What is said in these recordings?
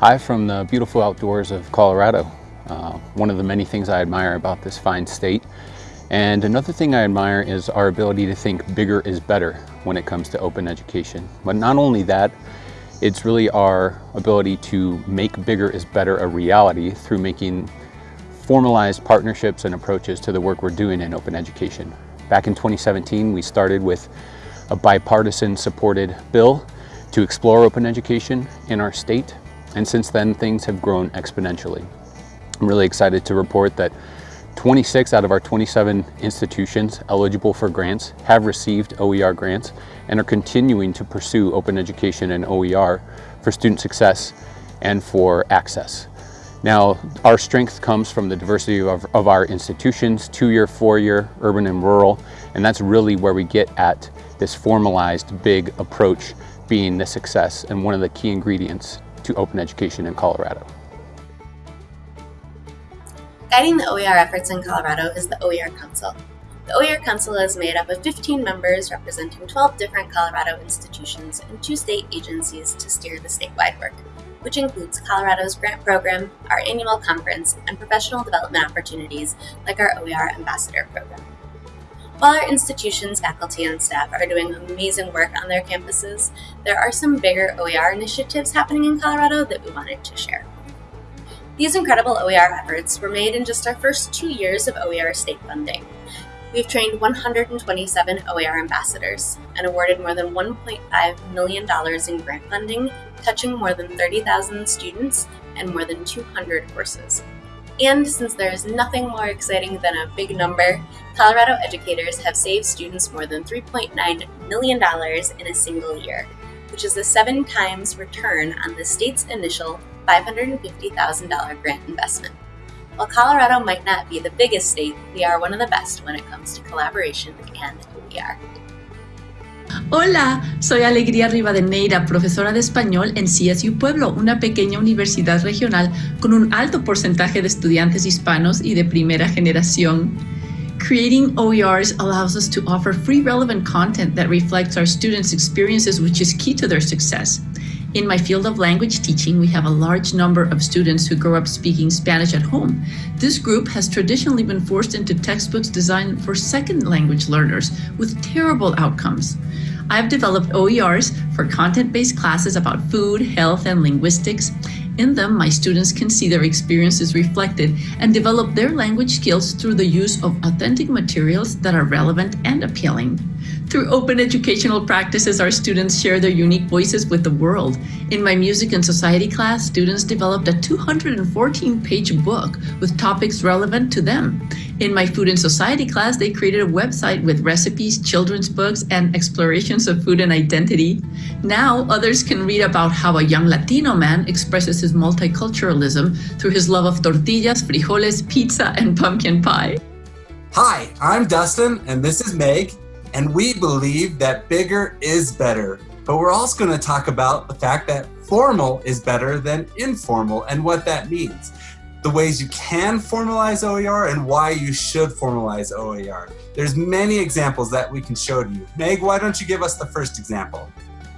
Hi from the beautiful outdoors of Colorado. Uh, one of the many things I admire about this fine state. And another thing I admire is our ability to think bigger is better when it comes to open education. But not only that, it's really our ability to make bigger is better a reality through making formalized partnerships and approaches to the work we're doing in open education. Back in 2017, we started with a bipartisan supported bill to explore open education in our state and since then, things have grown exponentially. I'm really excited to report that 26 out of our 27 institutions eligible for grants have received OER grants and are continuing to pursue open education and OER for student success and for access. Now, our strength comes from the diversity of, of our institutions, two-year, four-year, urban and rural, and that's really where we get at this formalized big approach being the success and one of the key ingredients to open education in Colorado. Guiding the OER efforts in Colorado is the OER Council. The OER Council is made up of 15 members representing 12 different Colorado institutions and two state agencies to steer the statewide work, which includes Colorado's grant program, our annual conference, and professional development opportunities like our OER Ambassador program. While our institution's faculty and staff are doing amazing work on their campuses, there are some bigger OER initiatives happening in Colorado that we wanted to share. These incredible OER efforts were made in just our first two years of OER state funding. We've trained 127 OER ambassadors and awarded more than $1.5 million in grant funding, touching more than 30,000 students and more than 200 courses. And since there is nothing more exciting than a big number, Colorado educators have saved students more than $3.9 million in a single year, which is a seven times return on the state's initial $550,000 grant investment. While Colorado might not be the biggest state, we are one of the best when it comes to collaboration and OER. Hola, soy Alegría Rivadeneira, profesora de español en CSU Pueblo, una pequeña universidad regional con un alto porcentaje de estudiantes hispanos y de primera generación. Creating OERs allows us to offer free relevant content that reflects our students' experiences, which is key to their success. In my field of language teaching, we have a large number of students who grow up speaking Spanish at home. This group has traditionally been forced into textbooks designed for second language learners with terrible outcomes. I've developed OERs for content-based classes about food, health, and linguistics. In them, my students can see their experiences reflected and develop their language skills through the use of authentic materials that are relevant and appealing. Through open educational practices, our students share their unique voices with the world. In my music and society class, students developed a 214-page book with topics relevant to them. In my food and society class, they created a website with recipes, children's books, and explorations of food and identity. Now, others can read about how a young Latino man expresses his multiculturalism through his love of tortillas, frijoles, pizza, and pumpkin pie. Hi, I'm Dustin, and this is Meg, and we believe that bigger is better. But we're also going to talk about the fact that formal is better than informal and what that means. The ways you can formalize OER and why you should formalize OER. There's many examples that we can show to you. Meg, why don't you give us the first example?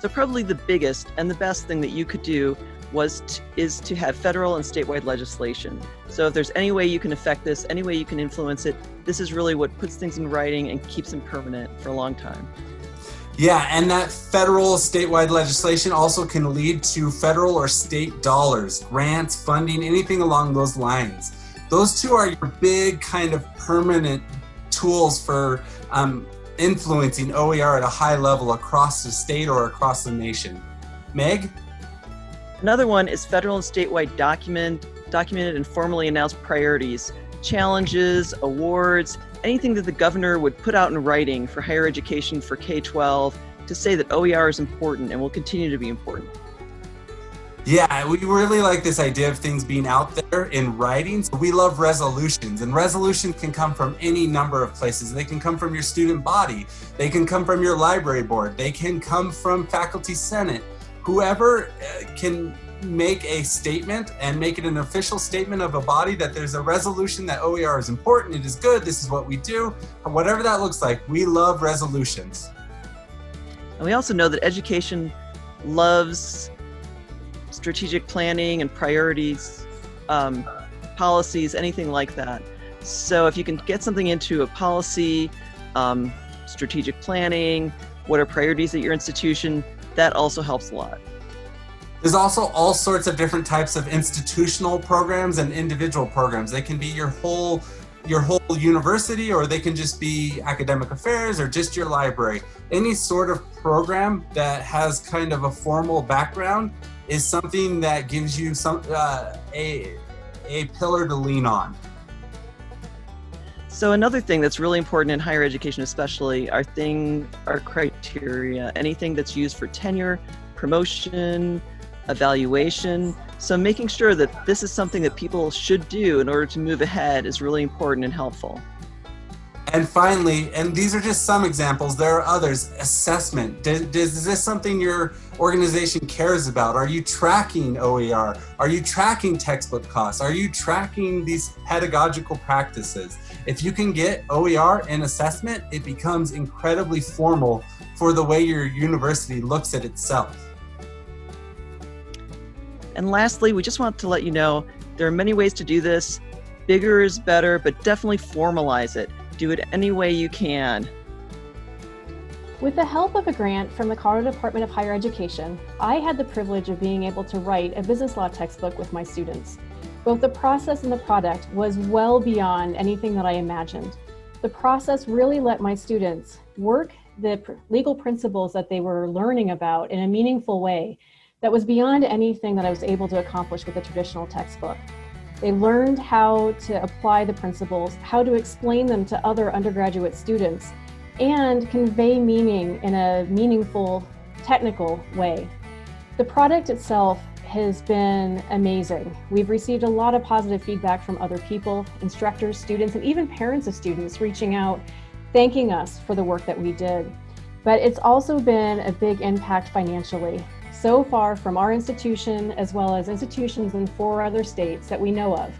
So probably the biggest and the best thing that you could do was is to have federal and statewide legislation. So if there's any way you can affect this, any way you can influence it, this is really what puts things in writing and keeps them permanent for a long time. Yeah, and that federal statewide legislation also can lead to federal or state dollars, grants, funding, anything along those lines. Those two are your big kind of permanent tools for um, influencing OER at a high level across the state or across the nation. Meg? Another one is federal and statewide document, documented and formally announced priorities, challenges, awards, anything that the governor would put out in writing for higher education for K-12 to say that OER is important and will continue to be important. Yeah, we really like this idea of things being out there in writing. So we love resolutions and resolutions can come from any number of places. They can come from your student body. They can come from your library board. They can come from faculty senate whoever uh, can make a statement and make it an official statement of a body that there's a resolution that OER is important, it is good, this is what we do, whatever that looks like, we love resolutions. And we also know that education loves strategic planning and priorities, um, policies, anything like that. So if you can get something into a policy, um, strategic planning, what are priorities at your institution, that also helps a lot. There's also all sorts of different types of institutional programs and individual programs. They can be your whole your whole university or they can just be academic affairs or just your library. Any sort of program that has kind of a formal background is something that gives you some uh, a, a pillar to lean on. So another thing that's really important in higher education especially are thing are criteria. Anything that's used for tenure, promotion, evaluation. So making sure that this is something that people should do in order to move ahead is really important and helpful. And finally, and these are just some examples, there are others, assessment. Does, is this something your organization cares about? Are you tracking OER? Are you tracking textbook costs? Are you tracking these pedagogical practices? If you can get OER in assessment, it becomes incredibly formal for the way your university looks at itself. And lastly, we just want to let you know there are many ways to do this. Bigger is better, but definitely formalize it. Do it any way you can. With the help of a grant from the Colorado Department of Higher Education, I had the privilege of being able to write a business law textbook with my students. Both the process and the product was well beyond anything that I imagined. The process really let my students work the legal principles that they were learning about in a meaningful way that was beyond anything that I was able to accomplish with a traditional textbook. They learned how to apply the principles, how to explain them to other undergraduate students, and convey meaning in a meaningful, technical way. The product itself has been amazing. We've received a lot of positive feedback from other people, instructors, students, and even parents of students reaching out, thanking us for the work that we did. But it's also been a big impact financially so far from our institution, as well as institutions in four other states that we know of,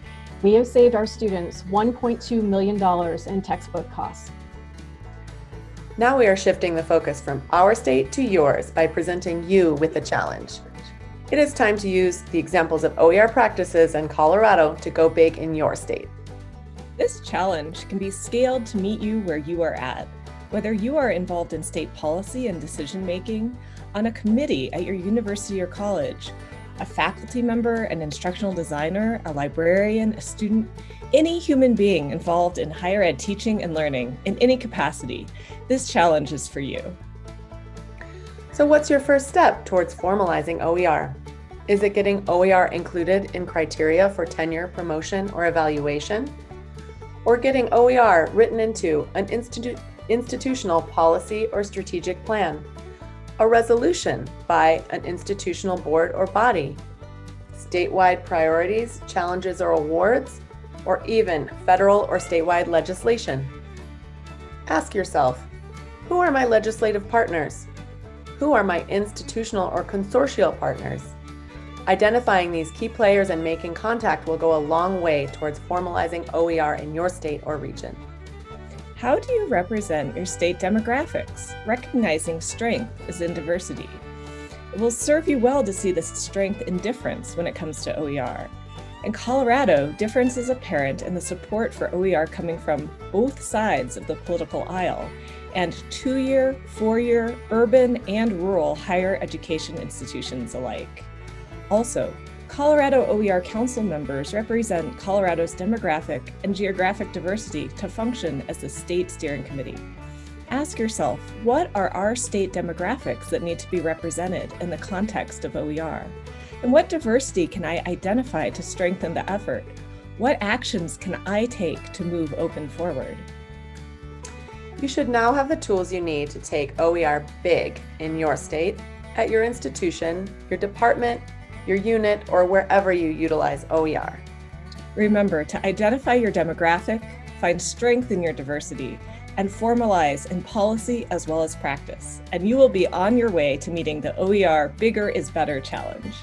we have saved our students $1.2 million in textbook costs. Now we are shifting the focus from our state to yours by presenting you with a challenge. It is time to use the examples of OER practices in Colorado to go big in your state. This challenge can be scaled to meet you where you are at. Whether you are involved in state policy and decision making, on a committee at your university or college, a faculty member, an instructional designer, a librarian, a student, any human being involved in higher ed teaching and learning in any capacity, this challenge is for you. So what's your first step towards formalizing OER? Is it getting OER included in criteria for tenure, promotion, or evaluation? Or getting OER written into an institu institutional policy or strategic plan? a resolution by an institutional board or body, statewide priorities, challenges or awards, or even federal or statewide legislation. Ask yourself, who are my legislative partners? Who are my institutional or consortial partners? Identifying these key players and making contact will go a long way towards formalizing OER in your state or region. How do you represent your state demographics, recognizing strength is in diversity? It will serve you well to see the strength in difference when it comes to OER. In Colorado, difference is apparent in the support for OER coming from both sides of the political aisle and two-year, four-year, urban, and rural higher education institutions alike. Also, Colorado OER Council members represent Colorado's demographic and geographic diversity to function as the state steering committee. Ask yourself, what are our state demographics that need to be represented in the context of OER? And what diversity can I identify to strengthen the effort? What actions can I take to move open forward? You should now have the tools you need to take OER big in your state, at your institution, your department, your unit, or wherever you utilize OER. Remember to identify your demographic, find strength in your diversity, and formalize in policy as well as practice, and you will be on your way to meeting the OER Bigger is Better challenge.